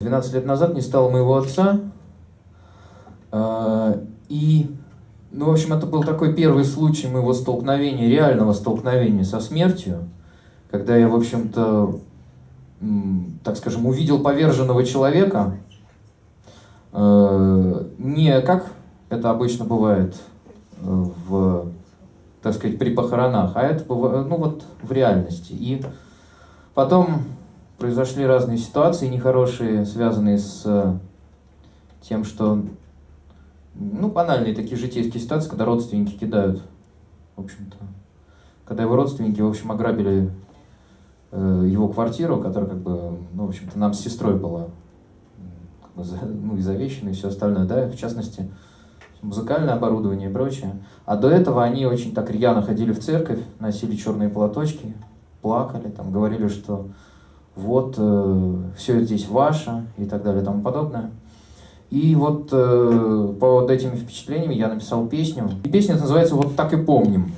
12 лет назад не стало моего отца. Э, и, ну, в общем, это был такой первый случай моего столкновения, реального столкновения со смертью, когда я, в общем-то, так скажем, увидел поверженного человека, э, не как это обычно бывает э, в, так сказать, при похоронах, а это, ну, вот в реальности. И потом произошли разные ситуации нехорошие, связанные с э, тем, что, ну, банальные такие житейские ситуации, когда родственники кидают, в общем-то, когда его родственники, в общем, ограбили э, его квартиру, которая, как бы, ну, в общем-то, нам с сестрой была, как бы, ну, и завещана, и все остальное, да, в частности, музыкальное оборудование и прочее. А до этого они очень так рьяно ходили в церковь, носили черные платочки, плакали, там, говорили, что вот э, все здесь ваше и так далее и тому подобное. И вот э, под этими впечатлениями я написал песню. И песня называется «Вот так и помним».